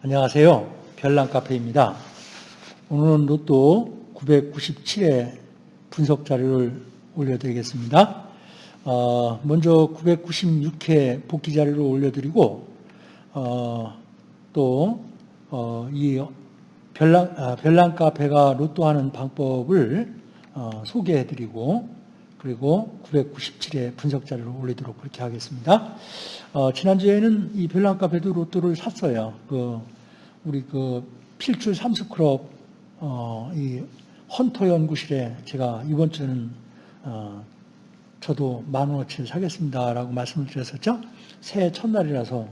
안녕하세요. 별난카페입니다. 오늘은 로또 997회 분석 자료를 올려드리겠습니다. 어, 먼저 996회 복귀 자료를 올려드리고 어, 또이 어, 별난, 아, 별난카페가 로또하는 방법을 어, 소개해드리고 그리고 997회 분석 자료를 올리도록 그렇게 하겠습니다. 어, 지난주에는 이 별난 카페도 로또를 샀어요. 그 우리 그 필출 삼수클럽 어, 이 헌터 연구실에 제가 이번 주는 어, 저도 만 원어치 사겠습니다라고 말씀을 드렸었죠. 새해 첫날이라서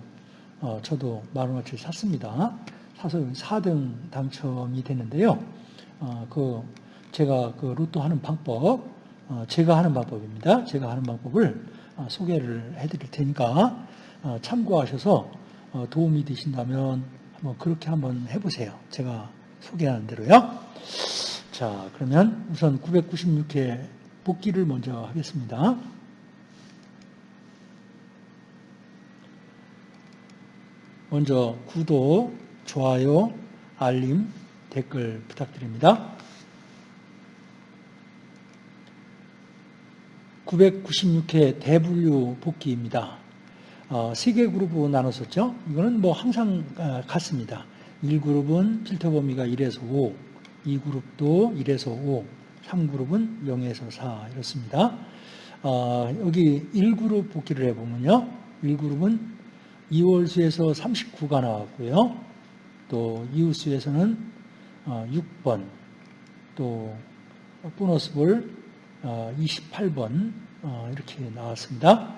어, 저도 만 원어치 샀습니다. 사서 4등 당첨이 됐는데요. 어, 그 제가 그 로또 하는 방법 어, 제가 하는 방법입니다. 제가 하는 방법을 어, 소개를 해드릴 테니까 어, 참고하셔서 도움이 되신다면 한번 그렇게 한번 해보세요. 제가 소개하는 대로요. 자, 그러면 우선 996회 복귀를 먼저 하겠습니다. 먼저 구독, 좋아요, 알림, 댓글 부탁드립니다. 996회 대분류 복귀입니다. 어, 세개 그룹으로 나눴었죠. 이거는 뭐 항상 어, 같습니다. 1그룹은 필터 범위가 1에서 5, 2그룹도 1에서 5, 3그룹은 0에서 4 이렇습니다. 어, 여기 1그룹 복귀를 해보면요. 1그룹은 2월수에서 39가 나왔고요. 또 이웃수에서는 6번, 또 보너스볼 28번 어, 어, 이렇게 나왔습니다.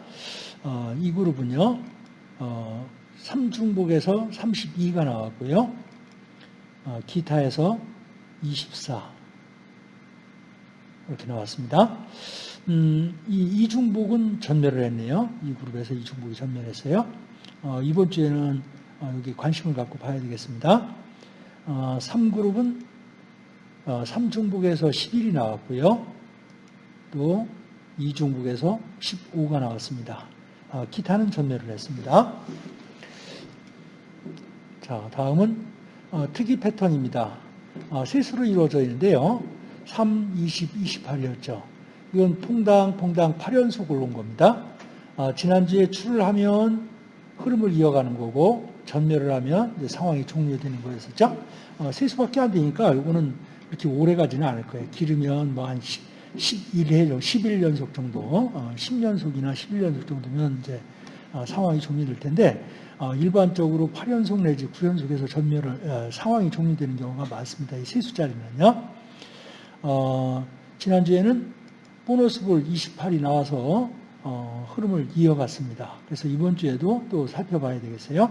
어, 이 그룹은요. 3중복에서 32가 나왔고요. 기타에서 24 이렇게 나왔습니다. 음, 이 이중복은 전멸을 했네요. 이 그룹에서 이중복이 전멸했어요. 어, 이번 주에는 어, 여기 관심을 갖고 봐야 되겠습니다. 어, 3그룹은 어, 3중복에서 11이 나왔고요. 또 이중국에서 15가 나왔습니다. 아, 기타는 전멸을 했습니다. 자, 다음은 어, 특이 패턴입니다. 어, 세수로 이루어져 있는데요. 3, 20, 28이었죠. 이건 퐁당, 퐁당 8연속을 놓은 겁니다. 아, 지난주에 출을 하면 흐름을 이어가는 거고 전멸을 하면 상황이 종료되는 거였었죠. 어, 세 수밖에 안 되니까 이거는 이렇게 오래 가지는 않을 거예요. 기르면 뭐 한 11회, 11연속 정도, 10연속이나 어, 11연속 정도면 이제 어, 상황이 종료될 텐데 어, 일반적으로 8연속 내지 9연속에서 전멸을 상황이 종료되는 경우가 많습니다. 이 세 숫자리는요. 어, 지난주에는 보너스볼 28이 나와서 어, 흐름을 이어갔습니다. 그래서 이번 주에도 또 살펴봐야 되겠어요.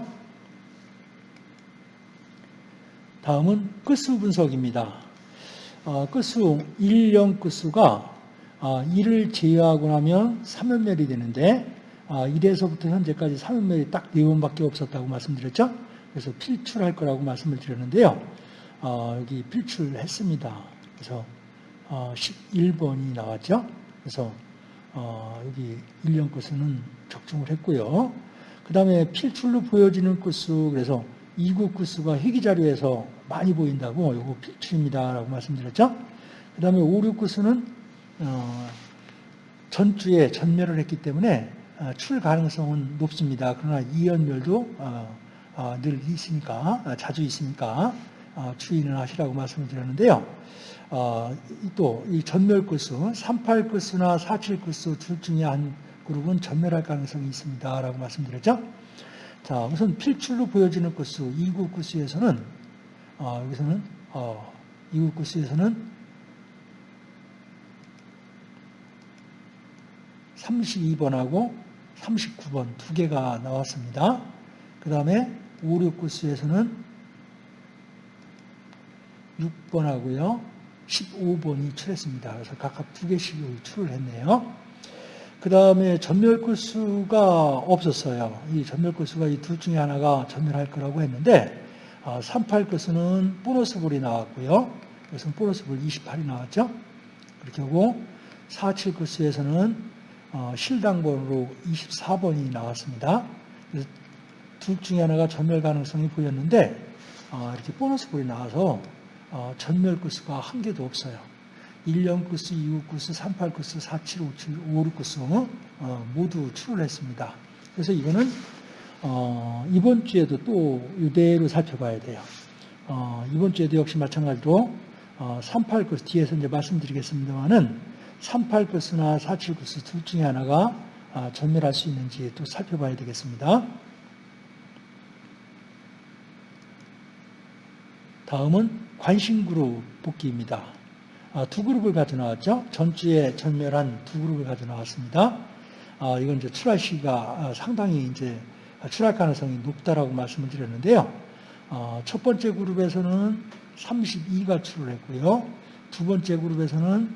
다음은 끝수 분석입니다. 어, 끝수 1령 끝수가 1을 어, 제외하고 나면 3연멸이 되는데 1에서부터 어, 현재까지 3연멸이 딱 4번밖에 없었다고 말씀드렸죠. 그래서 필출할 거라고 말씀을 드렸는데요. 여기 필출했습니다. 그래서 11번이 나왔죠. 그래서 여기 1령 끝수는 적중을 했고요. 그 다음에 필출로 보여지는 끝수 그래서 2구 끝수가 회기자료에서 많이 보인다고 이거 필출입니다라고 말씀드렸죠. 그 다음에 5, 6 구수는 어, 전주에 전멸을 했기 때문에 어, 출 가능성은 높습니다. 그러나 이연멸도 어, 어, 늘 있으니까 어, 자주 있으니까 어, 주의는 하시라고 말씀을 드렸는데요. 또 이 전멸 구수, 38 구수나 47 구수 둘 중에 한 그룹은 전멸할 가능성이 있습니다라고 말씀드렸죠. 자, 우선 필출로 보여지는 구수, 2구 구수에서는 어, 여기서는 어, 이국 구스에서는 32번하고 39번 두 개가 나왔습니다. 그 다음에 5, 6 구스에서는 6번하고요. 15번이 출했습니다. 그래서 각각 두 개씩 출을 했네요. 그 다음에 전멸구수가 없었어요. 이 전멸구수가 이 둘 중에 하나가 전멸할 거라고 했는데 38끝은 아, 보너스볼이 나왔고요. 그래서 보너스볼 28이 나왔죠. 그렇게 하고 47끝에서는 어, 실당번으로 24번이 나왔습니다. 둘 중에 하나가 전멸 가능성이 보였는데 어, 이렇게 보너스 볼이 나와서 어, 전멸 구수가 한 개도 없어요. 1년 구수, 2호 구수, 38 구수, 47, 57, 56 구수 어, 모두 출을 했습니다. 그래서 이거는 어, 이번 주에도 또 이대로 살펴봐야 돼요. 어, 이번 주에도 역시 마찬가지로 어, 38 구수 뒤에서 이제 말씀드리겠습니다만은 38 구수나 47 구수 둘 중에 하나가 아, 전멸할 수 있는지 또 살펴봐야 되겠습니다. 다음은 관심그룹 복귀입니다. 아, 두 그룹을 가져 나왔죠. 전주에 전멸한 두 그룹을 가져 나왔습니다. 아, 이건 이제 출할 시기가 아, 상당히 이제 출할 가능성이 높다라고 말씀을 드렸는데요. 어, 첫 번째 그룹에서는 32가 출을 했고요. 두 번째 그룹에서는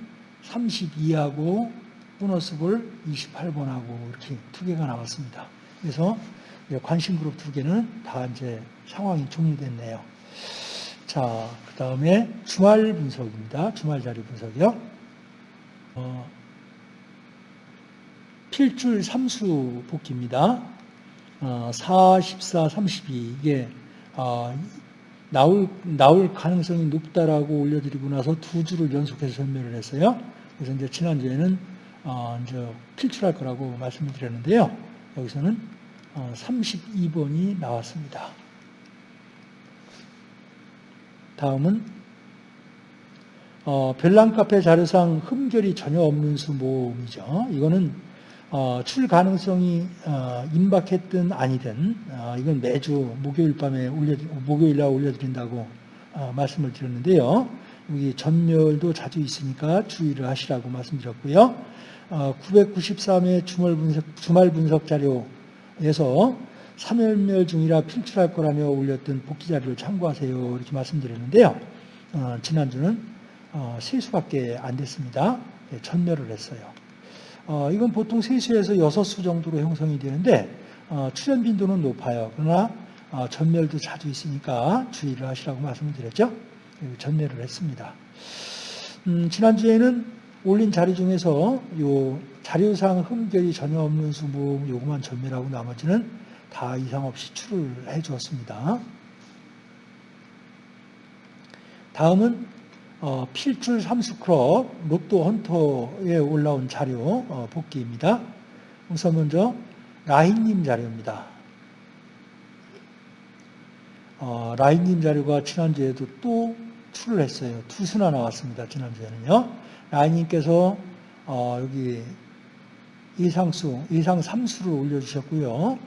32하고 보너스볼 28번하고 이렇게 두 개가 나왔습니다. 그래서 관심 그룹 두 개는 다 이제 상황이 종료됐네요. 자, 그 다음에 주말 분석입니다. 주말 자료 분석이요. 어, 필줄 3수 복귀입니다. 어, 4, 14, 32 이게 어, 나올 나올 가능성이 높다라고 올려드리고 나서 두 주를 연속해서 전멸을 했어요. 그래서 이제 지난주에는 어, 이제 필출할 거라고 말씀을 드렸는데요. 여기서는 어, 32번이 나왔습니다. 다음은 어, 별난 카페 자료상 흠결이 전혀 없는 수 모음이죠. 이거는 어, 출 가능성이 어, 임박했든 아니든 어, 이건 매주 목요일 밤에 올려 목요일 날 올려드린다고 어, 말씀을 드렸는데요. 여기 전멸도 자주 있으니까 주의를 하시라고 말씀드렸고요. 993회 주말 분석, 주말 분석 자료에서 3열멸 중이라 필출할 거라며 올렸던 복귀 자료를 참고하세요. 이렇게 말씀드렸는데요. 어, 지난주는 어, 세수밖에 안 됐습니다. 네, 전멸을 했어요. 어, 이건 보통 세수에서 6수 정도로 형성이 되는데 어, 출현 빈도는 높아요. 그러나 어, 전멸도 자주 있으니까 주의를 하시라고 말씀을 드렸죠. 전멸을 했습니다. 음, 지난주에는 올린 자료 중에서 요 자료상 흠결이 전혀 없는 수모 요것만 전멸하고 나머지는 다 이상 없이 출을 해 주었습니다. 다음은 어, 필출 삼수크롭 로또 헌터에 올라온 자료 어, 복귀입니다. 우선 먼저 라인님 자료입니다. 어, 라인님 자료가 지난주에도 또 출을 했어요. 두 수나 나왔습니다. 지난주에는요. 라인님께서 어, 여기 이상수, 이상 3수를 올려주셨고요.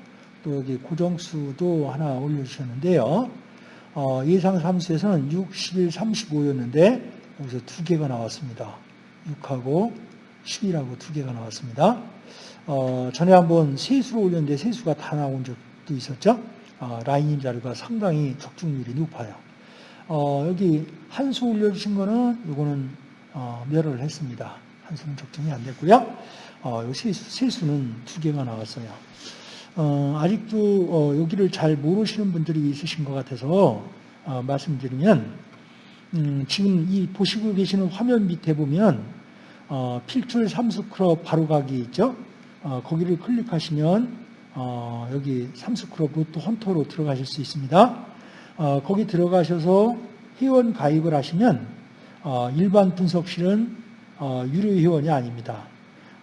또 여기 고정수도 하나 올려주셨는데요. 어, 예상 3수에서는 6, 11, 35였는데 여기서 두 개가 나왔습니다. 6하고 10이라고 두 개가 나왔습니다. 어, 전에 한번 세수로 올렸는데 세수가 다 나온 적도 있었죠. 어, 라인인 자료가 상당히 적중률이 높아요. 어, 여기 한 수 올려주신 거는 이거는 어, 멸을 했습니다. 한 수는 적중이 안 됐고요. 어, 세수, 세수는 두 개가 나왔어요. 어, 아직도 어, 여기를 잘 모르시는 분들이 있으신 것 같아서 어, 말씀드리면 음, 지금 이 보시고 계시는 화면 밑에 보면 어, 필출 삼수크롭 바로가기 있죠? 어, 거기를 클릭하시면 어, 여기 삼수크롭 로또 헌터로 들어가실 수 있습니다. 거기 들어가셔서 회원 가입을 하시면 일반 분석실은 유료 회원이 아닙니다.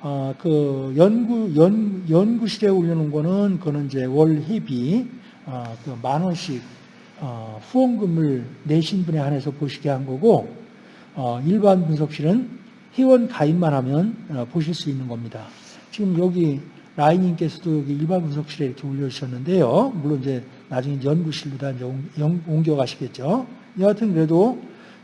어, 그 연구 연 연구실에 올려놓은 거는 그는 이제 월 회비 어, 그만 원씩 어, 후원금을 내신 분에 한해서 보시게 한 거고 어, 일반 분석실은 회원 가입만 하면 어, 보실 수 있는 겁니다. 지금 여기 라인님께서도 여기 일반 분석실에 이렇게 올려주셨는데요. 물론 이제 나중에 연구실로 다 이제 옮겨 가시겠죠. 여하튼 그래도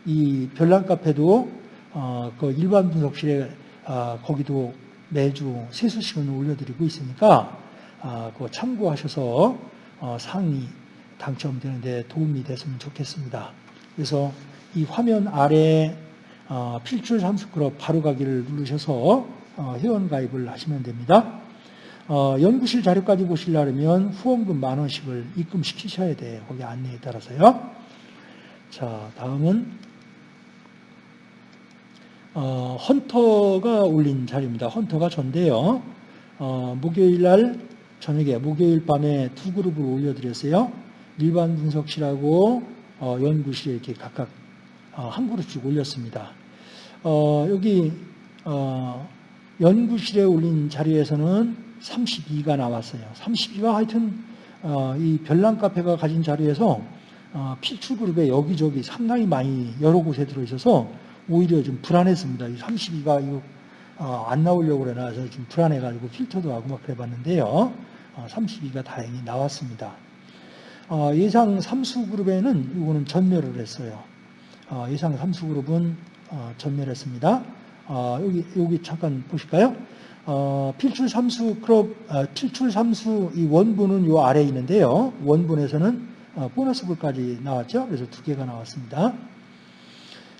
이 별난 카페도 어, 그 일반 분석실에 아, 거기도 매주 세수시간을 올려드리고 있으니까 아, 그거 참고하셔서 어, 상위 당첨되는 데 도움이 됐으면 좋겠습니다. 그래서 이 화면 아래 어, 필출 삼수그룹 바로가기를 누르셔서 어, 회원 가입을 하시면 됩니다. 연구실 자료까지 보시려면 후원금 만 원씩을 입금시키셔야 돼요. 거기 안내에 따라서요. 자, 다음은 어, 헌터가 올린 자료입니다. 헌터가 전데요. 어, 목요일 날 저녁에 목요일 밤에 두 그룹을 올려드렸어요. 일반 분석실하고 어, 연구실에 이렇게 각각 어, 한 그룹씩 올렸습니다. 어, 여기 어, 연구실에 올린 자리에서는 32가 나왔어요. 32가 하여튼 어, 이 별난 카페가 가진 자리에서 어, 필출 그룹에 여기저기 상당히 많이 여러 곳에 들어있어서 오히려 좀 불안했습니다. 이 32가 이거 어, 안 나오려고 저좀 불안해가지고 필터도 하고 막 그래봤는데요. 어, 32가 다행히 나왔습니다. 어, 예상 삼수 그룹에는 이거는 전멸을 했어요. 어, 예상 삼수 그룹은 어, 전멸했습니다. 어, 여기 여기 잠깐 보실까요? 어, 필출 삼수 그룹 어, 필출 삼수 이 원분은 요 아래에 있는데요. 원분에서는 어, 보너스 불까지 나왔죠. 그래서 두 개가 나왔습니다.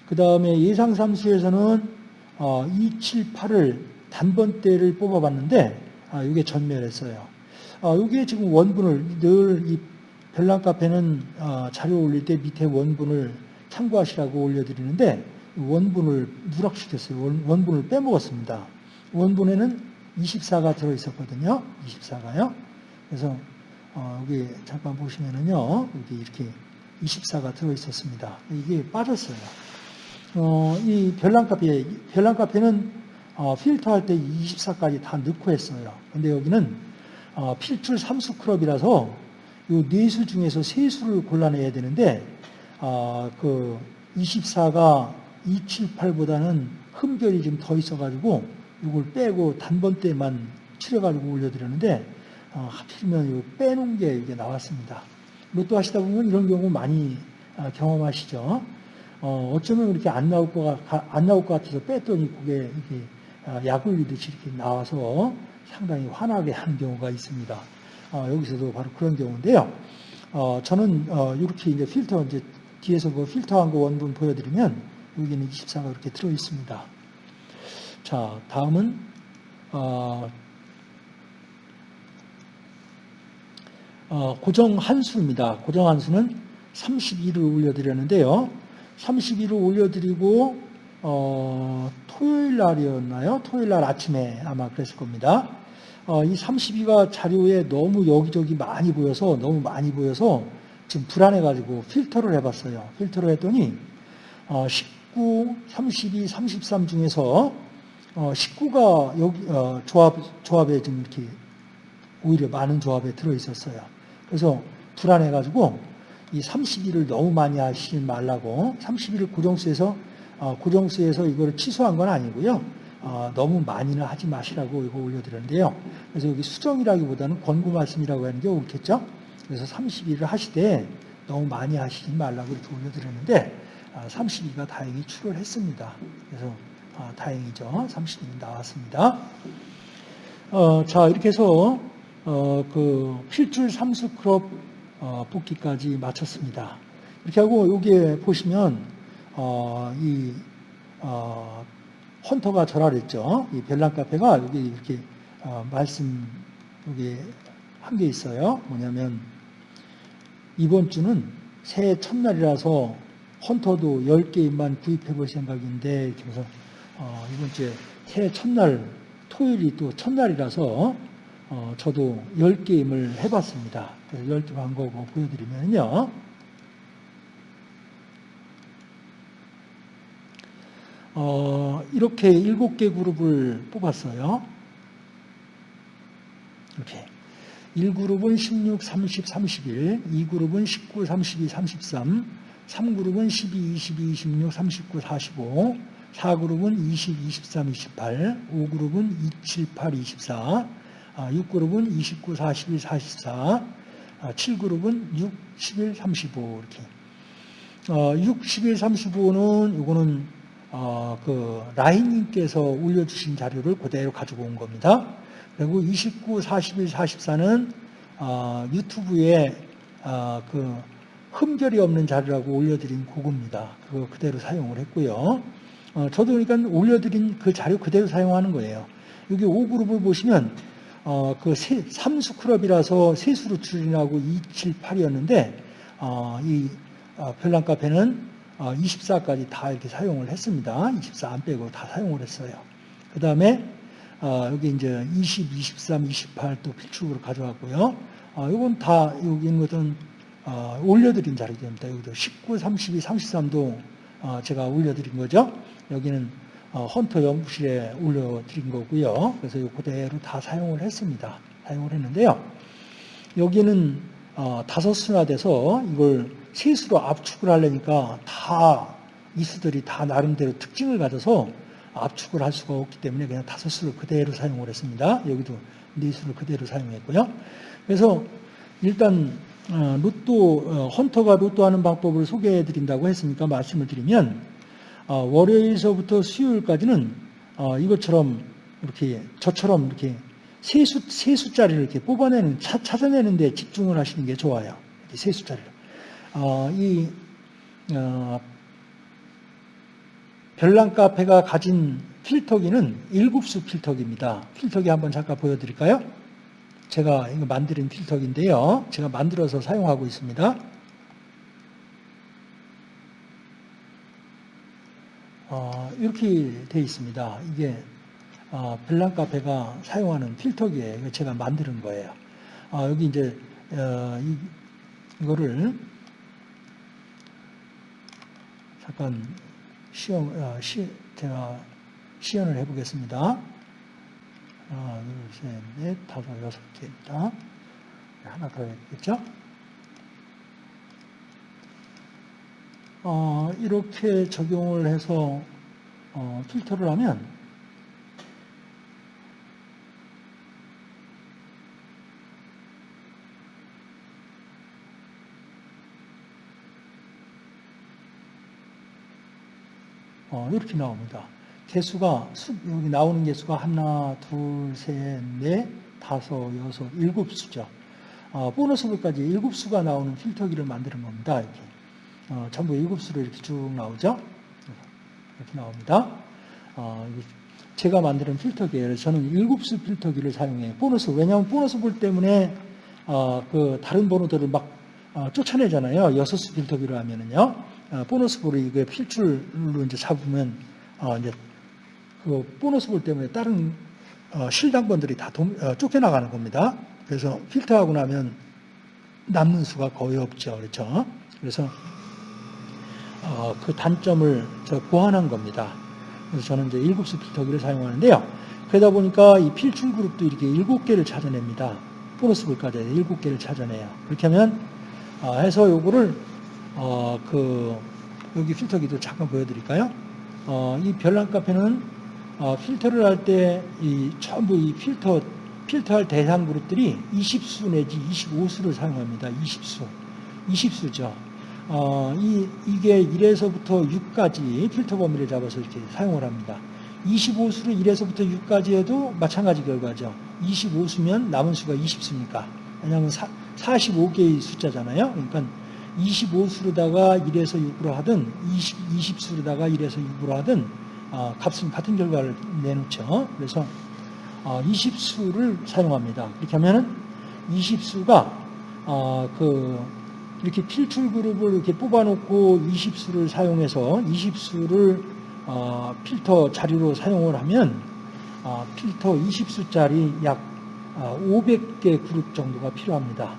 그 다음에 예상 삼수에서는 어, 2, 7, 8을 단번대를 뽑아봤는데 아, 이게 전멸했어요. 아, 이게 지금 원분을 늘 이 별난 카페는 어, 자료 올릴 때 밑에 원분을 참고하시라고 올려드리는데 원분을 누락시켰어요. 원, 원분을 빼먹었습니다. 원분에는 24가 들어있었거든요. 24가요. 그래서 어, 여기 잠깐 보시면은요. 여기 이렇게 24가 들어있었습니다. 이게 빠졌어요. 어, 이 별난 카페, 별난 카페는 어, 필터 할 때 24까지 다 넣고 했어요. 근데 여기는 어, 필출 3수 클럽이라서 이네수 중에서 세 수를 골라내야 되는데 어, 그 24가 278보다는 흠결이 좀 더 있어가지고 이걸 빼고 단번대만 추려가지고 올려드렸는데 어, 하필이면 이거 빼놓은 게 이게 나왔습니다. 로또 하시다 보면 이런 경우 많이 아, 경험하시죠. 어, 어쩌면 이렇게 안 나올 것, 같- 안 나올 것 같아서 뺐더니 그게 이렇게 아, 약 올리듯이 이렇게 나와서 상당히 화나게 하는 경우가 있습니다. 어, 여기서도 바로 그런 경우인데요. 어, 저는 어, 이렇게 이제 필터 이제 뒤에서 그 필터한 거 원본 보여드리면 여기는 24가 이렇게 들어 있습니다. 자, 다음은 어, 어, 고정 한수입니다. 고정 한수는 32를 올려드렸는데요. 32를 올려드리고 어, 토요일 날이었나요? 토요일 날 아침에 아마 그랬을 겁니다. 어, 이 32가 자료에 너무 여기저기 많이 보여서 너무 많이 보여서 지금 불안해가지고 필터를 해봤어요. 필터를 했더니 어, 19, 32, 33 중에서 어, 19가 여기 어, 조합 조합에 지금 이렇게 오히려 많은 조합에 들어 있었어요. 그래서 불안해가지고 이 32를 너무 많이 하시지 말라고 32를 고정수에서 어, 고정수에서 이거를 취소한 건 아니고요. 어, 너무 많이는 하지 마시라고 이거 올려드렸는데요. 그래서 여기 수정이라기보다는 권고 말씀이라고 하는 게 옳겠죠. 그래서 32를 하시되 너무 많이 하시지 말라고 이렇게 올려드렸는데 아, 32가 다행히 출을 했습니다. 그래서 아, 다행이죠. 32는 나왔습니다. 어, 자 이렇게 해서 어, 그 필출 삼수 그룹 어, 뽑기까지 마쳤습니다. 이렇게 하고 여기에 보시면 어, 이 어, 헌터가 절하랬죠. 이 별난 카페가 여기 이렇게 어, 말씀 여기 한 게 있어요. 뭐냐면 이번 주는 새해 첫날이라서 헌터도 10게임만 구입해 볼 생각인데 그래서 어, 이번 주에 새해 첫날 토요일이 또 첫날이라서 어, 저도 10게임을 해봤습니다. 10개 방법 보여드리면요. 어, 이렇게 7개 그룹을 뽑았어요. 이렇게. 1그룹은 16, 30, 31, 2그룹은 19, 32, 33, 3그룹은 12, 22, 26, 39, 45, 4그룹은 20, 23, 28, 5그룹은 27, 8, 24, 6그룹은 29, 41, 44, 7그룹은 6, 11, 35 이렇게. 어, 6, 11, 35는 이거는 어, 그 라인님께서 올려주신 자료를 그대로 가지고 온 겁니다. 그리고 29, 41, 44는 어, 유튜브에 어, 그 흠결이 없는 자료라고 올려드린 그겁니다. 그거 그대로 사용을 했고요. 어, 저도 그러니까 올려드린 그 자료 그대로 사용하는 거예요. 여기 5그룹을 보시면 어, 그 세, 3수 클럽이라서 세수로 추진하고 2, 7, 8이었는데 어, 이 어, 별난 카페는 어, 24까지 다 이렇게 사용을 했습니다. 24 안 빼고 다 사용을 했어요. 그 다음에 어, 여기 이제 20, 23, 28 또 필축으로 가져왔고요. 어, 이건 다 여기 있는 것은 어, 올려드린 자료입니다. 여기도 19, 32, 33도 어, 제가 올려드린 거죠. 여기는 어, 헌터 연구실에 올려드린 거고요. 그래서 이 그대로 다 사용을 했습니다. 사용을 했는데요. 여기는 어, 다섯 수나 돼서 이걸 세 수로 압축을 하려니까 다 이수들이 다 나름대로 특징을 가져서 압축을 할 수가 없기 때문에 그냥 다섯 수를 그대로 사용을 했습니다. 여기도 네 수를 그대로 사용했고요. 그래서 일단 어, 로또 어, 헌터가 로또하는 방법을 소개해 드린다고 했으니까 말씀을 드리면 어, 월요일서부터 수요일까지는 어, 이것처럼 이렇게 저처럼 이렇게 세 수, 세 숫자리를 이렇게 뽑아내는, 차, 찾아내는 데 집중을 하시는 게 좋아요. 세 숫자리를. 어, 이, 어, 별난 카페가 가진 필터기는 일곱수 필터기입니다. 필터기 한번 잠깐 보여드릴까요? 제가 이거 만드는 필터기인데요. 제가 만들어서 사용하고 있습니다. 어, 이렇게 되어 있습니다. 이게 어, 별난 카페가 사용하는 필터기예요. 제가 만드는 거예요. 어, 여기 이제 어, 이, 이거를 잠깐 시연, 어, 시, 제가 시연을 해보겠습니다. 하나, 둘, 셋, 넷, 다섯, 여섯 개입니다. 하나 더 있겠죠? 어, 이렇게 적용을 해서 어, 필터를 하면 어, 이렇게 나옵니다. 개수가 여기 나오는 개수가 하나, 둘, 셋, 넷, 다섯, 여섯, 일곱 수죠. 어, 보너스 볼까지 일곱 수가 나오는 필터기를 만드는 겁니다. 이렇게 어, 전부 일곱 수로 이렇게 쭉 나오죠. 이렇게 나옵니다. 어, 제가 만드는 필터기예요. 저는 일곱 수 필터기를 사용해요. 보너스 왜냐하면 보너스 볼 때문에 어, 그 다른 번호들을 막 어, 쫓아내잖아요. 여섯 수 필터기로 하면은요. 어, 보너스 볼을 이게 필출로 이제 잡으면 어, 이제 그 보너스 볼 때문에 다른 어, 실당번들이 다 도, 어, 쫓겨나가는 겁니다. 그래서 필터하고 나면 남는 수가 거의 없죠. 그렇죠? 그래서 어, 그 단점을 저 보완한 겁니다. 그래서 저는 이제 일곱 수 필터기를 사용하는데요. 그러다 보니까 이 필출 그룹도 이렇게 일곱 개를 찾아냅니다. 보너스 볼까지 일곱 개를 찾아내요. 그렇게 하면 어, 해서 요거를 어, 그 여기 필터기도 잠깐 보여드릴까요? 어, 이 별난 카페는 어, 필터를 할 때 이 전부 이 필터 필터할 대상 그룹들이 20수 내지 25수를 사용합니다. 20수, 20수죠. 어, 이, 이게 1에서부터 6까지 필터 범위를 잡아서 이렇게 사용을 합니다. 25수를 1에서부터 6까지 해도 마찬가지 결과죠. 25수면 남은 수가 20수니까. 왜냐하면 45개의 숫자잖아요. 그러니까 25수로다가 1에서 6으로 하든 20, 20 수로다가 1에서 6으로 하든 어, 값은 같은 결과를 내놓죠. 그래서 어, 20수를 사용합니다. 이렇게 하면은 20수가 어, 그 이렇게 필출 그룹을 이렇게 뽑아놓고 20수를 사용해서 20수를 어, 필터 자료로 사용을 하면 어, 필터 20수짜리 약 500개 어, 그룹 정도가 필요합니다.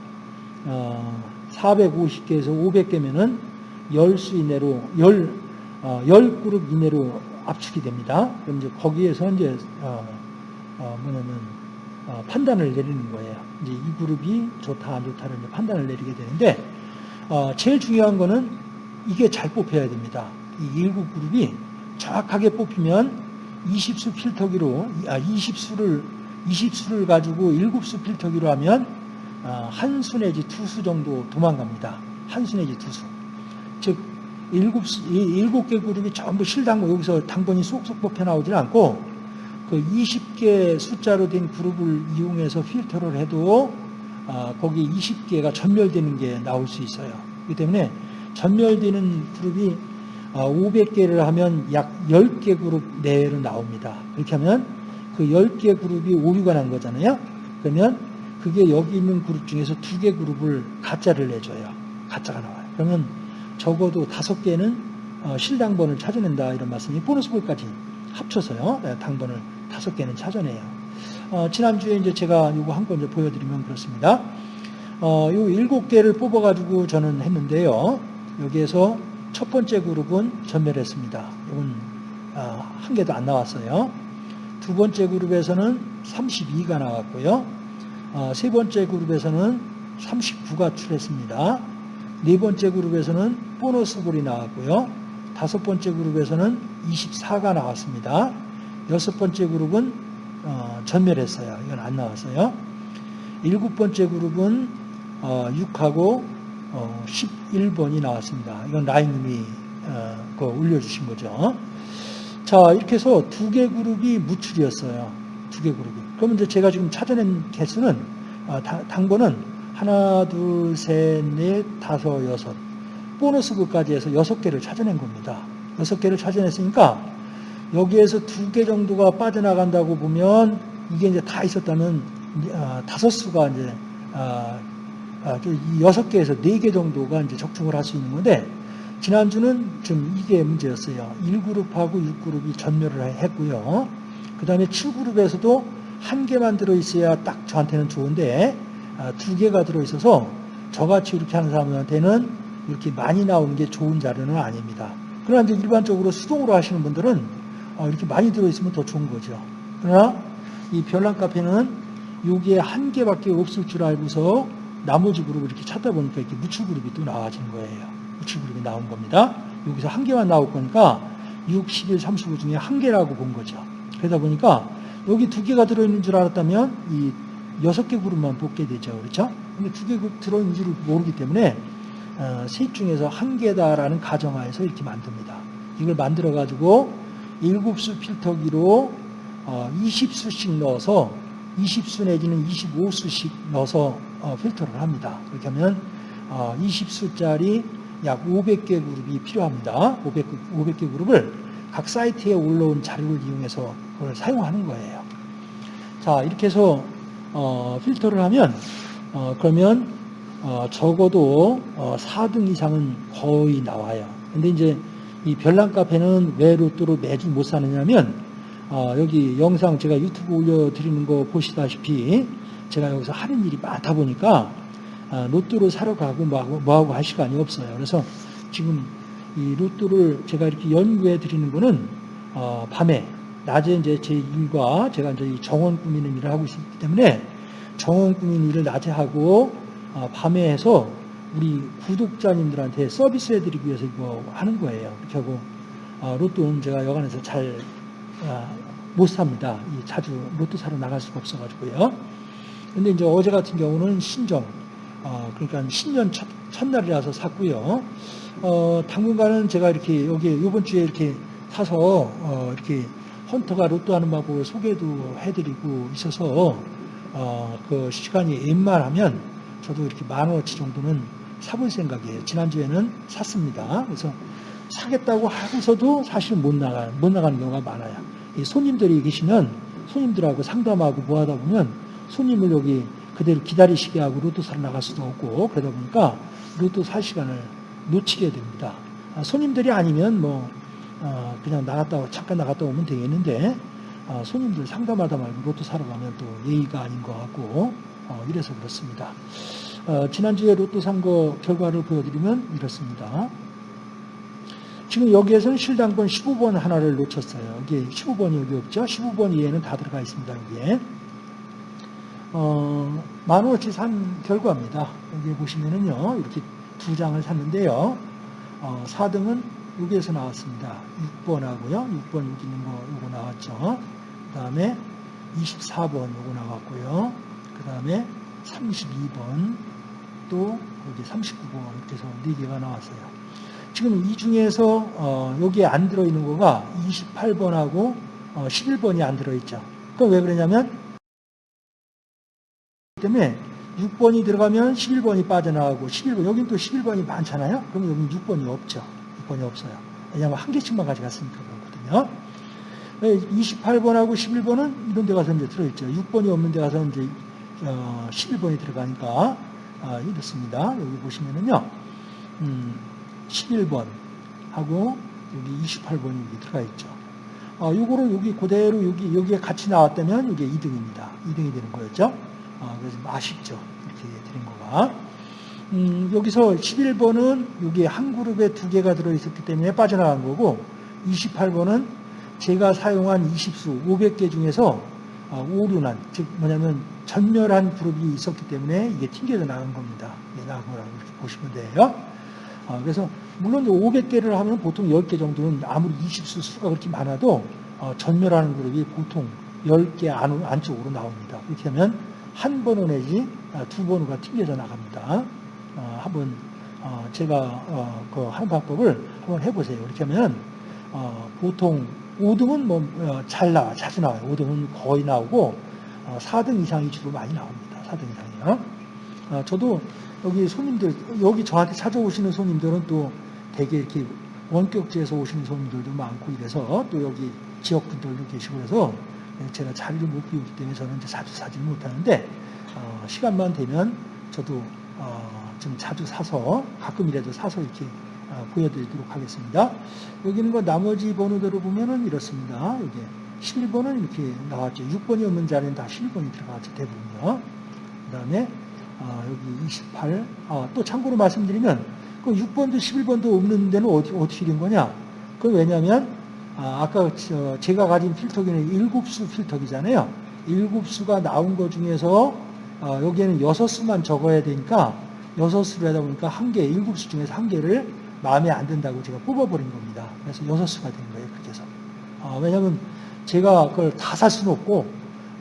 450개에서 500개면은 10수 이내로 10, 10그룹 이내로 압축이 됩니다. 그럼 이제 거기에서 이제 뭐냐면 판단을 내리는 거예요. 이제 이 그룹이 좋다 안 좋다를 판단을 내리게 되는데 어, 제일 중요한 거는 이게 잘 뽑혀야 됩니다. 이 일곱 그룹이 정확하게 뽑히면 20수 필터기로, 아, 20수를, 20수를 가지고 7수 필터기로 하면 어, 한수 내지 두수 정도 도망갑니다. 한수 내지 두 수. 즉, 일곱, 일곱 개 그룹이 전부 실당고 여기서 당번이 쏙쏙 뽑혀 나오질 않고 그 20개 숫자로 된 그룹을 이용해서 필터를 해도 아, 거기 20개가 전멸되는 게 나올 수 있어요. 그렇기 때문에 전멸되는 그룹이 500개를 아, 하면 약 10개 그룹 내외로 나옵니다. 그렇게 하면 그 10개 그룹이 오류가 난 거잖아요. 그러면 그게 여기 있는 그룹 중에서 두개 그룹을 가짜를 내줘요. 가짜가 나와요. 그러면 적어도 다섯 개는 어, 실당번을 찾아낸다 이런 말씀이 보너스 볼까지 합쳐서요. 네, 당번을 다섯 개는 찾아내요. 어, 지난주에 이제 제가 이거 한건 보여드리면 그렇습니다. 어, 요 일곱 개를 뽑아가지고 저는 했는데요. 여기에서 첫 번째 그룹은 전멸했습니다. 이건 아, 한 개도 안 나왔어요. 두 번째 그룹에서는 32가 나왔고요. 어, 세 번째 그룹에서는 39가 출했습니다. 네 번째 그룹에서는 보너스 볼이 나왔고요. 다섯 번째 그룹에서는 24가 나왔습니다. 여섯 번째 그룹은 어, 전멸했어요. 이건 안 나왔어요. 일곱 번째 그룹은 어, 6하고 어, 11번이 나왔습니다. 이건 라인님이 어, 그 올려주신 거죠. 자 이렇게 해서 두 개 그룹이 무출이었어요. 두 개 그룹이. 그러면 이제 제가 지금 찾아낸 개수는 아, 다- 당번은 하나, 둘, 셋, 넷, 다섯, 여섯 보너스 그까지 해서 여섯 개를 찾아낸 겁니다. 여섯 개를 찾아냈으니까 여기에서 두 개 정도가 빠져나간다고 보면 이게 이제 다 있었다면 아, 다섯 수가 이제 저이 여섯 개에서 네 개 정도가 이제 적중을 할 수 있는 건데 지난주는 좀 이게 문제였어요. 1그룹하고 6그룹이 전멸을 했고요. 그 다음에 7그룹에서도 한 개만 들어있어야 딱 저한테는 좋은데 아, 두 개가 들어있어서 저같이 이렇게 하는 사람한테는 이렇게 많이 나오는 게 좋은 자료는 아닙니다. 그러나 이제 일반적으로 수동으로 하시는 분들은 어, 이렇게 많이 들어있으면 더 좋은 거죠. 그러나 이 별난 카페는 여기에 한 개밖에 없을 줄 알고서 나머지 그룹을 이렇게 찾다 보니까 이렇게 무출 그룹이 또 나와지는 거예요. 무출 그룹이 나온 겁니다. 여기서 한 개만 나올 거니까 6, 11, 39 중에 한 개라고 본 거죠. 그러다 보니까 여기 두 개가 들어있는 줄 알았다면 이 여섯 개 그룹만 뽑게 되죠. 그렇죠? 근데 두 개 들어있는 줄 모르기 때문에 어, 셋 중에서 한 개다라는 가정하에서 이렇게 만듭니다. 이걸 만들어 가지고 일곱 수 필터기로 어, 20수씩 넣어서 20수 내지는 25수씩 넣어서 어, 필터를 합니다. 그렇게 하면 어, 20수짜리 약 500개 그룹이 필요합니다. 500, 500개 그룹을 각 사이트에 올라온 자료를 이용해서 그걸 사용하는 거예요. 자, 이렇게 해서 어, 필터를 하면 어, 그러면 어, 적어도 어, 4등 이상은 거의 나와요. 근데 이제 이 별난 카페는 왜 로또로 매주 못 사느냐면 어, 여기 영상 제가 유튜브 올려드리는 거 보시다시피 제가 여기서 하는 일이 많다 보니까 아, 로또를 사러 가고 뭐하고, 뭐하고 할 시간이 없어요. 그래서 지금 이 로또를 제가 이렇게 연구해 드리는 거는 어, 밤에 낮에 이제 제 일과 제가 이제 이 정원 꾸미는 일을 하고 있기 때문에 정원 꾸미는 일을 낮에 하고 어, 밤에 해서 우리 구독자님들한테 서비스 해드리기 위해서 이거 하는 거예요. 하고 어, 로또는 제가 여간에서 잘못 삽니다. 이 자주 로또 사러 나갈 수가 없어가지고요. 근데 이제 어제 같은 경우는 신정, 어, 그러니까 신년 첫, 첫날이라서 샀고요. 어, 당분간은 제가 이렇게 여기 이번 주에 이렇게 사서 어, 이렇게 헌터가 로또 하는 방법을 소개도 해드리고 있어서 어, 그 시간이 웬만하면 저도 이렇게 만 원어치 정도는 사볼 생각이에요. 지난주에는 샀습니다. 그래서 사겠다고 하고서도 사실 못 나가 못 나가는 경우가 많아요. 이 손님들이 계시면 손님들하고 상담하고 뭐 하다 보면 손님을 여기 그대로 기다리시게 하고 로또 사러 나갈 수도 없고 그러다 보니까 로또 살 시간을 놓치게 됩니다. 아, 손님들이 아니면 뭐 어, 그냥 나갔다 잠깐 나갔다 오면 되겠는데 어, 손님들 상담하다 말고 로또 사러 가면 또 예의가 아닌 것 같고 어, 이래서 그렇습니다. 어, 지난주에 로또 산거 결과를 보여드리면 이렇습니다. 지금 여기에서는 실당번 15번 하나를 놓쳤어요. 여기 15번이 여기 없죠? 15번 이에는 다 들어가 있습니다. 여기에. 어, 만 원어치 산 결과입니다. 여기 보시면은요, 이렇게 두 장을 샀는데요. 어, 4등은 여기에서 나왔습니다. 6번하고요. 6번 여기 있는 거 요거 나왔죠. 그 다음에 24번 요거 나왔고요. 그 다음에 32번 또 여기 39번 이렇게 해서 4개가 나왔어요. 지금 이 중에서 어, 여기에 안 들어있는 거가 28번하고 어, 11번이 안 들어있죠. 그럼 왜 그러냐면 때문에 6번이 들어가면 11번이 빠져나가고 11번 여긴 또 11번이 많잖아요. 그럼 여기 6번이 없죠. 6번이 없어요. 왜냐하면 한 개씩만 가져갔으니까 그렇거든요. 28번하고 11번은 이런 데 가서 이제 들어있죠. 6번이 없는 데 가서 이제 어, 11번이 들어가니까 아, 이렇습니다. 여기 보시면은요. 음, 11번 하고 여기 28번이 여기 들어가 있죠. 어, 요거를 여기 그대로 여기, 여기에 같이 나왔다면 이게 2등입니다. 2등이 되는 거였죠. 어, 그래서 좀 아쉽죠. 이렇게 드린 거가. 음, 여기서 11번은 여기 한 그룹에 두 개가 들어있었기 때문에 빠져나간 거고 28번은 제가 사용한 20수 500개 중에서 어, 오류난, 즉 뭐냐면 전멸한 그룹이 있었기 때문에 이게 튕겨져 나간 겁니다. 예, 나간 거라고 이렇게 보시면 돼요. 어, 그래서 물론 500개를 하면 보통 10개 정도는 아무리 20수 수가 그렇게 많아도 어, 전멸하는 그룹이 보통 10개 안, 안쪽으로 나옵니다. 그렇게 하면 한 번호 내지 아, 두 번호가 튕겨져 나갑니다. 어, 한번 어, 제가 어, 그 하는 방법을 한번 해보세요. 이렇게 하면 어, 보통 5등은 뭐 잘 나와, 자주 나와요. 5등은 거의 나오고 어, 4등 이상이 주로 많이 나옵니다. 4등 이상이요. 어, 저도 여기 손님들 여기 저한테 찾아오시는 손님들은 또 되게 이렇게 원격지에서 오시는 손님들도 많고 이래서 또 여기 지역 분들도 계시고 그래서 제가 자리를 못 비우기 때문에 저는 이제 자주 사지 못하는데 어, 시간만 되면 저도 어, 좀 자주 사서 가끔이라도 사서 이렇게 어, 보여드리도록 하겠습니다. 여기는 그 나머지 번호대로 보면은 이렇습니다. 여기 11번은 이렇게 나왔죠. 6번이 없는 자리는 다 11번이 들어가죠. 대부분요. 그 다음에 아, 여기 28. 아, 또 참고로 말씀드리면 그 6번도 11번도 없는 데는 어디, 어떻게 된 거냐? 그 왜냐하면 아, 저 제가 가진 필터기는 7수 필터기잖아요. 7수가 나온 것 중에서 아, 여기에는 6수만 적어야 되니까 6수를 하다 보니까 한 개, 7수 중에서 한 개를 마음에 안 든다고 제가 뽑아버린 겁니다. 그래서 6수가 된 거예요. 그렇게 해서. 아, 왜냐하면 제가 그걸 다 살 수는 없고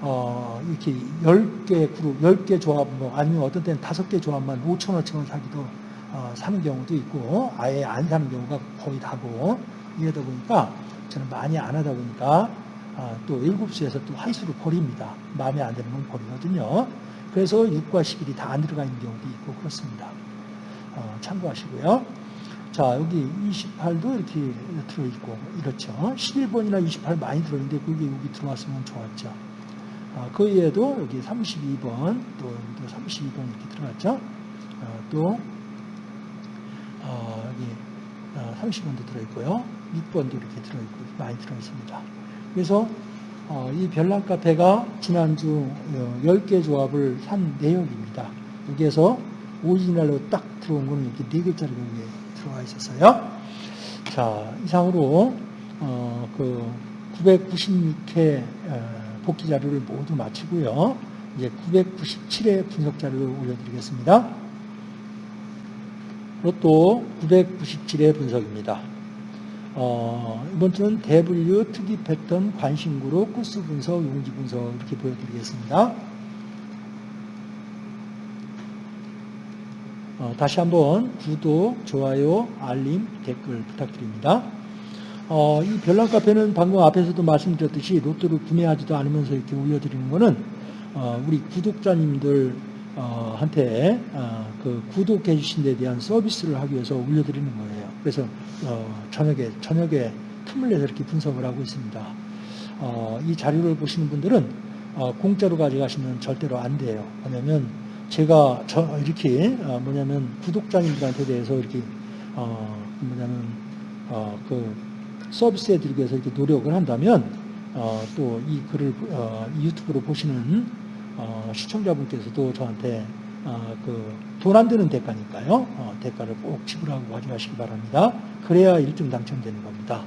어, 이렇게 10개 그룹, 10개 조합, 뭐, 아니면 어떤 때는 5개 조합만 5천원치만 사기도, 어, 사는 경우도 있고, 아예 안 사는 경우가 거의 다고, 이러다 보니까, 저는 많이 안 하다 보니까, 어, 또 7수에서 또 한 수를 버립니다. 마음에 안 드는 건 버리거든요. 그래서 6과 11이 다 안 들어가 있는 경우도 있고, 그렇습니다. 어, 참고하시고요. 자, 여기 28도 이렇게 들어있고, 이렇죠. 11번이나 28 많이 들어있는데, 그게 여기 들어왔으면 좋았죠. 어, 그 외에도 여기 32번, 또 여기도 32번 이렇게 들어갔죠. 어, 또 어, 여기 30번도 들어있고요. 6번도 이렇게 들어있고 많이 들어있습니다. 그래서 이 별난 카페가 지난주 10개 조합을 산 내역입니다. 여기에서 오리지널로 딱 들어온 거는 이렇게 4개짜리가 여기에 들어와 있었어요. 자, 이상으로 그 996회 복귀 자료를 모두 마치고요. 이제 997회 분석 자료를 올려드리겠습니다. 로또 997회 분석입니다. 어, 이번 주는 대분류, 특이 패턴, 관심그룹, 코스 분석, 용지 분석 이렇게 보여드리겠습니다. 어, 다시 한번 구독, 좋아요, 알림, 댓글 부탁드립니다. 어, 이 별난 카페는 방금 앞에서도 말씀드렸듯이 로또를 구매하지도 않으면서 이렇게 올려드리는 거는 어, 우리 구독자님들 어, 한테 어, 그 구독해 주신 데 대한 서비스를 하기 위해서 올려드리는 거예요. 그래서 어, 저녁에 저녁에 틈을 내서 이렇게 분석을 하고 있습니다. 어, 이 자료를 보시는 분들은 어, 공짜로 가져가시면 절대로 안 돼요. 왜냐하면 제가 저 이렇게 어, 뭐냐면 구독자님들한테 대해서 이렇게 어, 뭐냐면 어, 그 서비스해드리기 위해서 이렇게 노력을 한다면 어, 또 이 글을 어, 유튜브로 보시는 어, 시청자분께서도 저한테 어, 그돈 안 드는 대가니까요. 어, 대가를 꼭 지불하고 가져가시기 바랍니다. 그래야 1등 당첨되는 겁니다.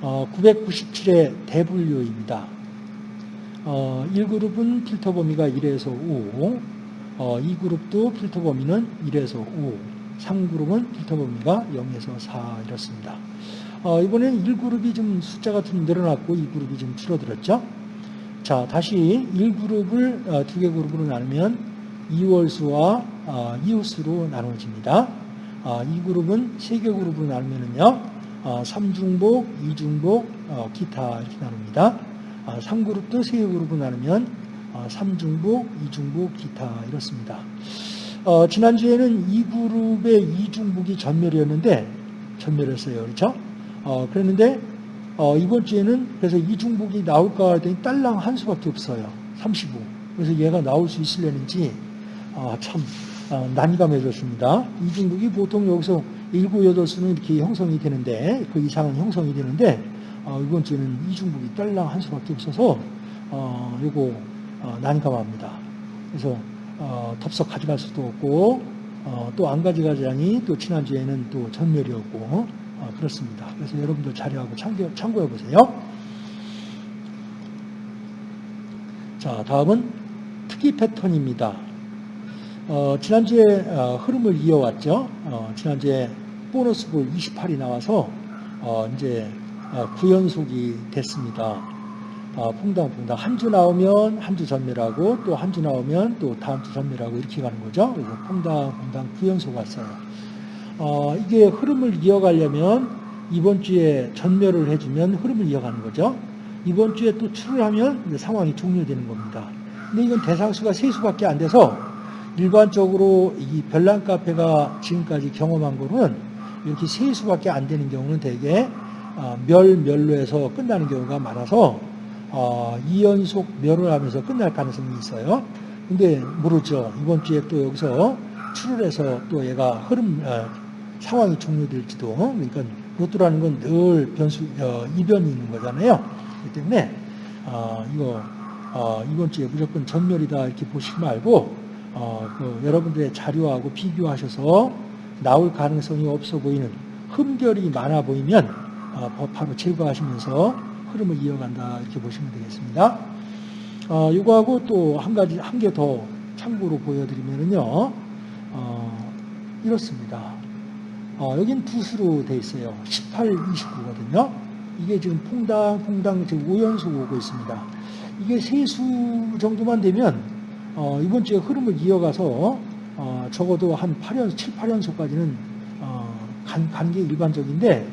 997의 대분류입니다. 1그룹은 필터 범위가 1에서 5, 2그룹도 필터 범위는 1에서 5, 3그룹은 필터 범위가 0에서 4 이렇습니다. 어, 이번엔 1그룹이 좀 숫자가 좀 늘어났고 2그룹이 좀 줄어들었죠. 자, 다시 1그룹을 어, 두개 그룹으로 나누면 2월수와 어, 이웃수로 나눠집니다. 어, 2그룹은 세개 그룹으로 나누면요. 어, 3중복, 2중복, 어, 기타 이렇게 나눕니다. 어, 3그룹도 세개 그룹으로 나누면 어, 3중복, 2중복, 기타 이렇습니다. 어, 지난주에는 이 그룹의 이중북이 전멸이었는데 전멸했어요. 그렇죠? 어, 그랬는데 어, 이번 주에는 그래서 이중북이 나올까 했더니 딸랑 한 수밖에 없어요. 35. 그래서 얘가 나올 수 있으려는지 아, 참 어, 난감해졌습니다. 이중북이 보통 여기서 7, 8수는 이렇게 형성이 되는데 그 이상은 형성이 되는데 어, 이번 주에는 이중북이 딸랑 한 수밖에 없어서 어, 이거 어, 난감합니다. 그래서 어, 덥석 가져갈 수도 없고 어, 또 안 가져가자니 또 지난주에는 또 전멸이었고 어, 그렇습니다. 그래서 여러분들 자료하고 참고, 참고해 보세요. 자, 다음은 특이 패턴입니다. 어, 지난주에 어, 흐름을 이어왔죠. 어, 지난주에 보너스 볼 28이 나와서 어, 이제 어, 9연속이 됐습니다. 어, 퐁당퐁당 한 주 나오면 한 주 전멸하고 또 한 주 나오면 또 다음 주 전멸하고 이렇게 가는 거죠. 그래서 퐁당퐁당 9연속 왔어요. 어, 이게 흐름을 이어가려면 이번 주에 전멸을 해주면 흐름을 이어가는 거죠. 이번 주에 또 출을 하면 상황이 종료되는 겁니다. 근데 이건 대상수가 세 수밖에 안 돼서 일반적으로 이 별난 카페가 지금까지 경험한 거는 이렇게 세 수밖에 안 되는 경우는 대개 어, 멸, 멸로 해서 끝나는 경우가 많아서 어, 2연속 멸을 하면서 끝날 가능성이 있어요. 근데 모르죠. 이번 주에 또 여기서 출을 해서 또 얘가 흐름, 어, 상황이 종료될지도. 그러니까 로또라는 건 늘 변수, 어, 이변이 있는 거잖아요. 그렇기 때문에 어, 이거 어, 이번 주에 무조건 전멸이다 이렇게 보시지 말고 어, 그 여러분들의 자료하고 비교하셔서 나올 가능성이 없어 보이는 흠결이 많아 보이면 어, 바로 제거하시면서 흐름을 이어간다 이렇게 보시면 되겠습니다. 어, 이거하고 또 한 가지 한 개 더 참고로 보여드리면은요 어, 이렇습니다. 어, 여긴 붓으로 돼 있어요. 18, 29거든요. 이게 지금 퐁당 퐁당 지금 5연속 오고 있습니다. 이게 세수 정도만 되면 어, 이번 주에 흐름을 이어가서 어, 적어도 한 8연 7, 8연속까지는 어, 간, 간게 일반적인데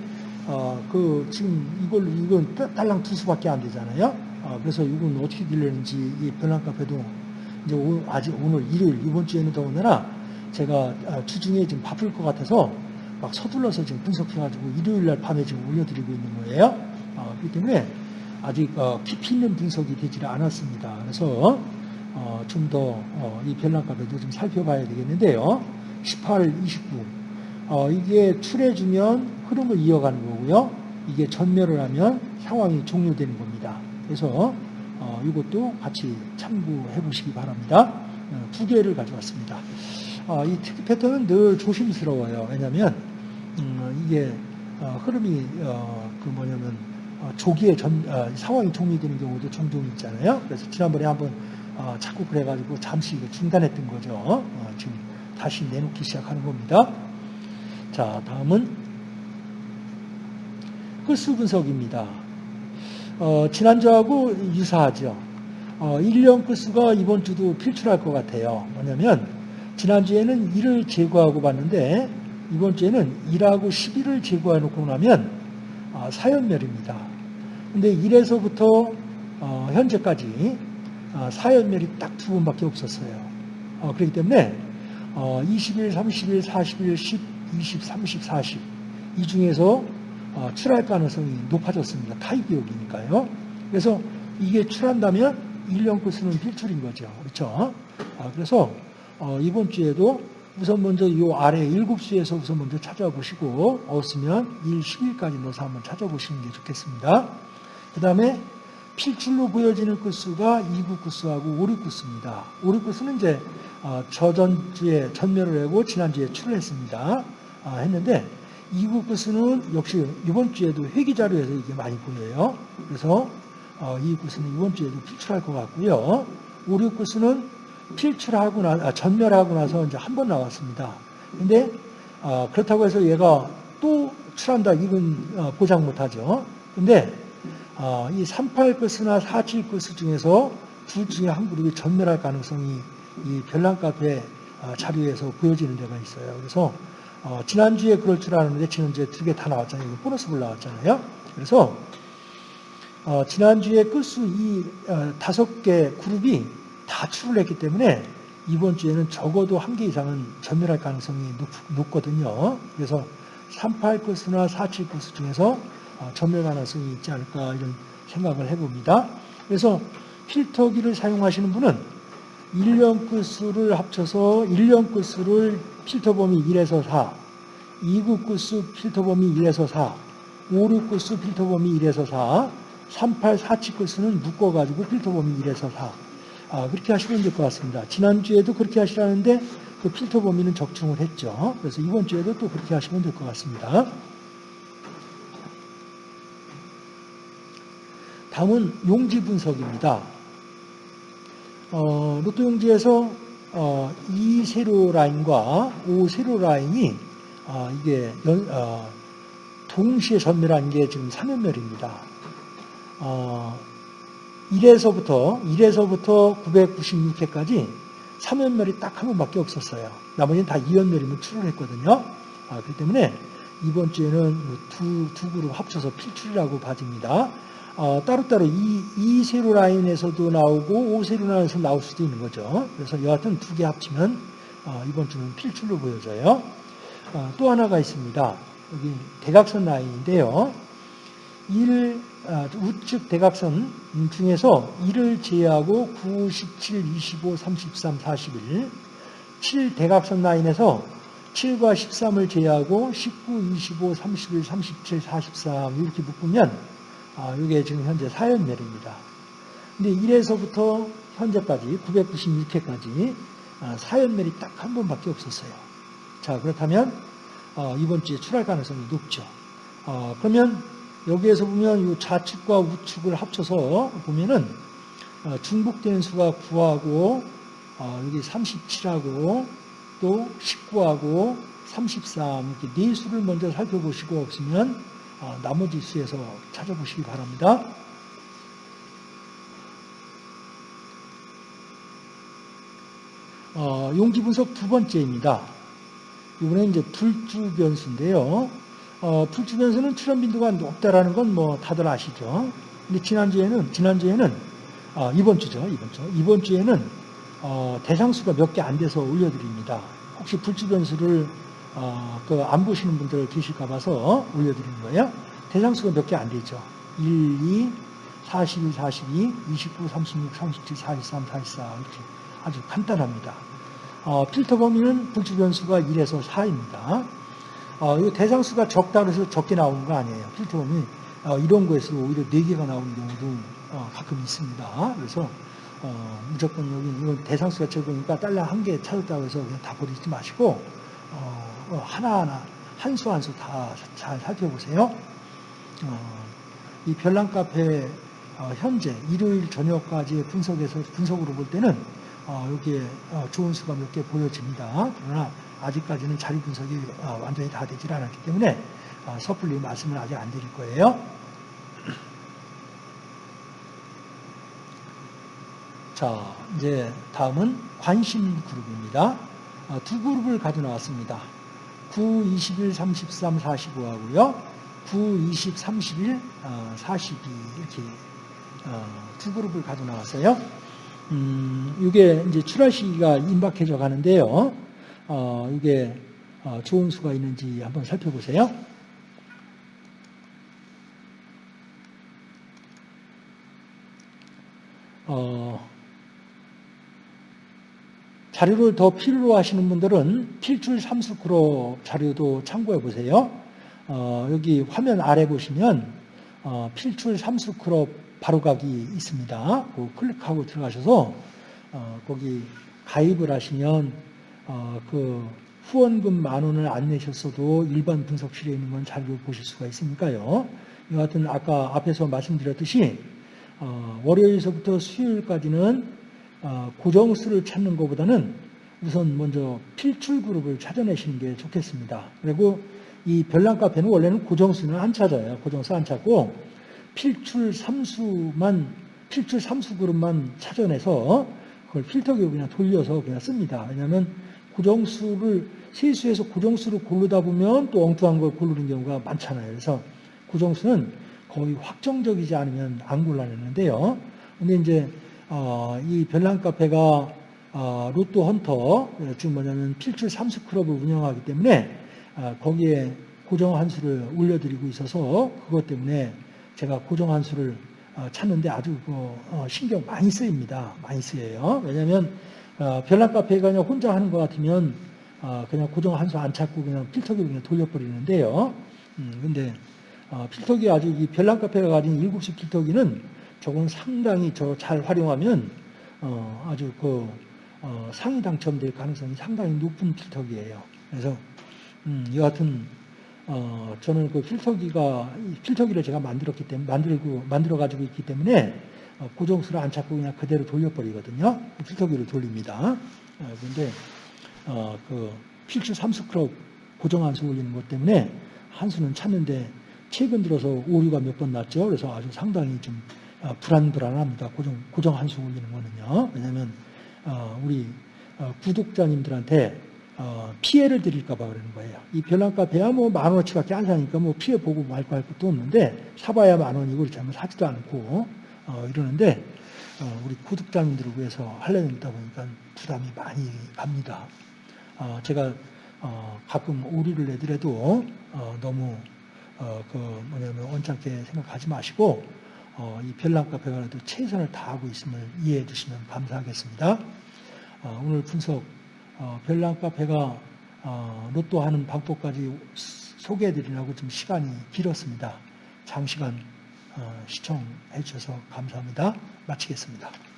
어, 그 지금 이걸 이건 따- 딸랑 두 수밖에 안 되잖아요. 어, 그래서 이건 어떻게 되려는지 이 별난 카페도 이제 오- 아직 오늘 일요일 이번 주에는 더군다나 제가 어, 주중에 지금 바쁠 것 같아서 막 서둘러서 지금 분석해가지고 일요일 날 밤에 지금 올려드리고 있는 거예요. 어, 그렇기 때문에 아직 어, 깊이 있는 분석이 되질 않았습니다. 그래서 어, 좀더이 별난 카페도 좀 살펴봐야 되겠는데요. 18, 29 어, 이게 출해주면 흐름을 이어가는 거고요. 이게 전멸을 하면 상황이 종료되는 겁니다. 그래서 어, 이것도 같이 참고해 보시기 바랍니다. 어, 두 개를 가져왔습니다. 어, 이 특이 패턴은 늘 조심스러워요. 왜냐하면 음, 이게 어, 흐름이 어, 그 뭐냐면 어, 조기에 전, 어, 상황이 종료되는 경우도 종종 있잖아요. 그래서 지난번에 한번 어, 자꾸 그래가지고 잠시 중단했던 거죠. 어, 지금 다시 내놓기 시작하는 겁니다. 자, 다음은 흑수 분석입니다. 어, 지난주하고 유사하죠. 어, 1년 끝수가 이번 주도 필출할 것 같아요. 뭐냐면, 지난주에는 1을 제거하고 봤는데, 이번 주에는 1하고 11을 제거해 놓고 나면, 아, 사연멸입니다. 근데 1에서부터 어, 현재까지 아, 사연멸이 딱 두 번밖에 없었어요. 어, 그렇기 때문에 어, 20일, 30일, 40일, 10, 20, 30, 40. 이 중에서 어, 출할 가능성이 높아졌습니다. 타입기억이니까요. 그래서 이게 출한다면 1년 코스는 필출인 거죠. 그렇죠? 아, 그래서 어, 이번 주에도 우선 먼저 이 아래 7수에서 우선 먼저 찾아보시고 없으면 1, 10일까지 넣어서 한번 찾아보시는 게 좋겠습니다. 그 다음에 필출로 보여지는 끝수가 2구 끝수하고 5류 끝수입니다. 5류 끝수는 이제 어, 저전주에 전멸을 하고 지난주에 출을 했습니다. 아, 했는데 2구 끝수는 역시 이번 주에도 회기 자료에서 이게 많이 보여요. 그래서 어, 2구 끝수는 이번 주에도 필출할 것 같고요. 5류 끝수는 필출하고 나 아, 전멸하고 나서 이제 한 번 나왔습니다. 근데 어, 그렇다고 해서 얘가 또 출한다 이건 어, 보장 못하죠. 근데 어, 이 38끝이나 47끝 중에서 둘 중에 한 그룹이 전멸할 가능성이 이 별난 카페 어, 자료에서 보여지는 데가 있어요. 그래서 어, 지난주에 그럴 줄 알았는데 지난주에 두 개 다 나왔잖아요. 이거 보너스 불 나왔잖아요. 그래서 어, 지난주에 끝수 이 어, 다섯 개 그룹이 다 출을 했기 때문에 이번 주에는 적어도 한 개 이상은 전멸할 가능성이 높, 거든요 그래서 38끝이나 47끝 중에서 어, 전멸 가능성이 있지 않을까 이런 생각을 해봅니다. 그래서 필터기를 사용하시는 분은 1년 끝수를 합쳐서 1년 끝수를 필터 범위 1에서 4, 2구 끝수 필터 범위 1에서 4, 5, 6 끝수 필터 범위 1에서 4, 3, 8, 4, 7 끝수는 묶어가지고 필터 범위 1에서 4. 아, 그렇게 하시면 될 것 같습니다. 지난주에도 그렇게 하시라는데 그 필터 범위는 적중을 했죠. 그래서 이번 주에도 또 그렇게 하시면 될 것 같습니다. 다음은 용지 분석입니다. 어, 로또 용지에서 어, 이 세로 라인과 오 세로 라인이 어, 이게 연, 어, 동시에 전멸한 게 지금 3연멸입니다. 어, 1에서부터 1에서부터 996회까지 3연멸이 딱 한 번밖에 없었어요. 나머지는 다 2연멸이면 출혈했거든요. 아, 그렇기 때문에 이번 주에는 두, 두 그룹 합쳐서 필출이라고 봐집니다. 어, 따로따로 이, 이 세로 라인에서도 나오고 오 세로 라인에서 나올 수도 있는 거죠. 그래서 여하튼 두 개 합치면 어, 이번 주는 필출로 보여져요. 어, 또 하나가 있습니다. 여기 대각선 라인인데요. 1, 아, 우측 대각선 중에서 1을 제외하고 9, 17, 25, 33, 41, 7 대각선 라인에서 7과 13을 제외하고 19, 25, 31, 37, 43 이렇게 묶으면 아, 이게 지금 현재 4연멸입니다. 근데 1에서부터 현재까지 996회까지 아, 4연멸이 딱 한 번밖에 없었어요. 자 그렇다면 어, 이번 주에 출할 가능성이 높죠. 어, 그러면 여기에서 보면 이 좌측과 우측을 합쳐서 보면은 어, 중복되는 수가 9하고 어, 여기 37하고 또 19하고 33 이렇게 네 수를 먼저 살펴보시고 없으면 어, 나머지 수에서 찾아보시기 바랍니다. 용지 분석 두 번째입니다. 이번에 이제 불주 변수인데요. 어, 풀주 변수는 출현 빈도가 높다라는 건 뭐 다들 아시죠. 근데 지난주에는 지난주에는 어, 이번 주죠. 이번 주. 이번 주에는 어, 대상수가 몇 개 안 돼서 올려드립니다. 혹시 불주 변수를 어, 그안 보시는 분들 계실까 봐서 올려드리는 거예요. 대상수가 몇 개 안 되죠. 1, 2, 42, 42, 29, 36, 37, 43, 44 이렇게 아주 간단합니다. 어, 필터 범위는 불주 변수가 1에서 4입니다. 어, 이 대상수가 적다 그래서 적게 나오는 거 아니에요. 필터 범위 어, 이런 거에서 오히려 4개가 나오는 경우도 어, 가끔 있습니다. 그래서 어, 무조건 여기 이건 대상수가 적으니까 달러 한 개 찾았다고 해서 그냥 다 버리지 마시고 하나하나 한 수 한 수 다 잘 살펴보세요. 이 별난 카페 현재 일요일 저녁까지의 분석에서 분석으로 볼 때는 여기에 좋은 수가 몇 개 보여집니다. 그러나 아직까지는 자료 분석이 완전히 다 되질 않았기 때문에 섣불리 말씀을 아직 안 드릴 거예요. 자, 이제 다음은 관심 그룹입니다. 어, 두 그룹을 가져 나왔습니다. 9, 21, 33, 45 하고요. 9, 20, 31, 42 이렇게 어, 두 그룹을 가져 나왔어요. 음, 이게 이제 출하 시기가 임박해져 가는데요. 어, 이게 어, 좋은 수가 있는지 한번 살펴보세요. 어, 자료를 더 필요로 하시는 분들은 필출 삼수크로 자료도 참고해 보세요. 어, 여기 화면 아래 보시면 어, 필출 삼수크로 바로가기 있습니다. 그 클릭하고 들어가셔서 어, 거기 가입을 하시면 어, 그 후원금 만 원을 안 내셨어도 일반 분석실에 있는 건 자료를 보실 수가 있으니까요. 이 같은 아까 앞에서 말씀드렸듯이 어, 월요일서부터 수요일까지는 어, 고정수를 찾는 것보다는 우선 먼저 필출 그룹을 찾아내시는 게 좋겠습니다. 그리고 이 별난 카페는 원래는 고정수는 안 찾아요. 고정수 안 찾고 필출 삼수만 필출 삼수 그룹만 찾아내서 그걸 필터 기로 그냥 돌려서 그냥 씁니다. 왜냐하면 고정수를 세수에서 고정수를 고르다 보면 또 엉뚱한 걸 고르는 경우가 많잖아요. 그래서 고정수는 거의 확정적이지 않으면 안 골라내는데요. 근데 이제 어, 이 별난 카페가 어, 로또 헌터, 즉 뭐냐면 필출 삼수 클럽을 운영하기 때문에 어, 거기에 고정 한 수를 올려드리고 있어서 그것 때문에 제가 고정 한 수를 어, 찾는데 아주 그, 어, 신경 많이 쓰입니다. 많이 쓰여요. 왜냐하면 어, 별난 카페가 그냥 혼자 하는 것 같으면 어, 그냥 고정 한수 안 찾고 그냥 필터기로 그냥 돌려버리는데요. 음, 근데 어, 필터기 아주 이 별난 카페가 가진 7시 필터기는 저건 상당히 저 잘 활용하면 어, 아주 그 어, 상위 당첨될 가능성이 상당히 높은 필터기예요. 그래서 음, 여하튼 어, 저는 그 필터기가 이 필터기를 제가 만들었기 때문에 만들고 만들어 가지고 있기 때문에 어, 고정수를 안 찾고 그냥 그대로 돌려버리거든요. 필터기를 돌립니다. 어, 그런데 어, 그 필수 3스크럽 고정 한수 올리는 것 때문에 한수는 찾는데 최근 들어서 오류가 몇 번 났죠. 그래서 아주 상당히 좀 어, 불안불안합니다. 고정 고정 한수 올리는 거는요. 왜냐하면 어, 우리 어, 구독자님들한테 어, 피해를 드릴까봐 그러는 거예요. 이 별난카페야 뭐 만 원어치밖에 안 사니까 뭐 피해 보고 말고 할 것도 없는데 사봐야 만 원이고 그렇지 않으면 사지도 않고 어, 이러는데 어, 우리 구독자님들을 위해서 하려다 보니까 부담이 많이 갑니다. 어, 제가 어, 가끔 오류를 내더라도 어, 너무 어, 그 뭐냐면 언짢게 생각하지 마시고 어, 이 별난카페가 그래도 최선을 다하고 있음을 이해해 주시면 감사하겠습니다. 어, 오늘 분석 어, 별난카페가 어, 로또 하는 방법까지 소개해 드리려고 좀 시간이 길었습니다. 장시간 어, 시청해 주셔서 감사합니다. 마치겠습니다.